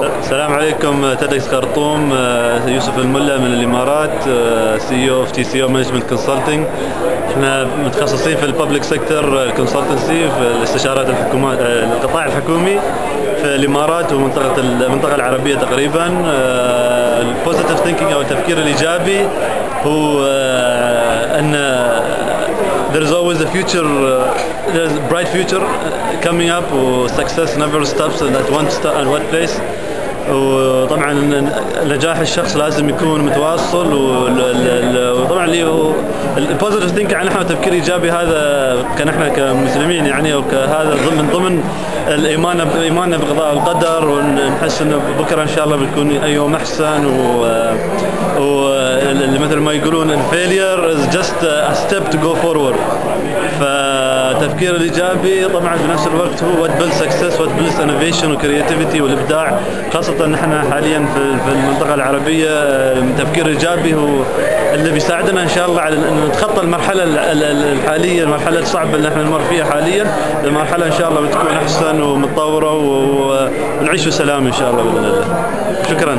السلام عليكم TEDx خرطوم آه، يوسف الملا من الإمارات CEO تي سي أو management consulting إحنا متخصصين في ال public sector consultancy في الاستشارات الحكومات آه، القطاع الحكومي في الإمارات ومنطقة المنطقة العربية تقريبا. ال positive thinking أو التفكير الإيجابي هو آه، أن there is always a future uh, there's a bright future coming up و success never stops at one st- at one place. وطبعا نجاح الشخص لازم يكون متواصل وطبعا اللي هو ال positive think يعني إحنا تفكير إيجابي هذا كان إحنا كمسلمين يعني وكهذا ضمن ضمن الإيمان إيماننا بقضاء والقدر ونحس إنه بكرة إن شاء الله بيكون يوم أحسن و, و مثل ما يقولون ال failure is just a step to go forward فالتفكير الإيجابي طبعا بنفس الوقت هو what build success what build innovation و creativity والابداع خاصة ان إحنا حاليا في المنطقة العربية التفكير الايجابي هو اللي بيساعدنا إن شاء الله على إن نتخطى المرحلة ال- ال- الحالية المرحلة الصعبة اللي إحنا نمر فيها حاليا المرحله إن شاء الله بتكون أحسن ومتطورة ونعيش بسلام إن شاء الله بإذن الله. شكرا.